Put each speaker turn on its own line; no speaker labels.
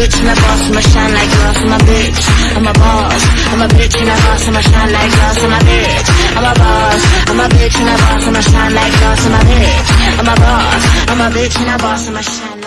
bitch a boss. I'ma shine. I'm a bitch. I'm a boss. I'm a bitch and a boss. I'ma shine like glass. I'm a bitch. I'm a boss. I'm a bitch and a boss. I'ma shine like glass. I'm a bitch. I'm a bitch and I boss. I'ma shine.